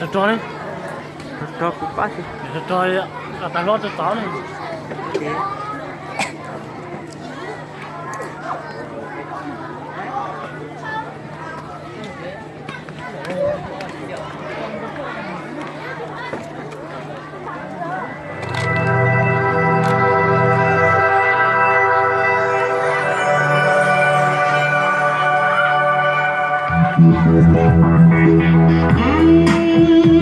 这找呢？这找不巴去。你这找呀？啊，咱老这找呢。Thank you. Thank you.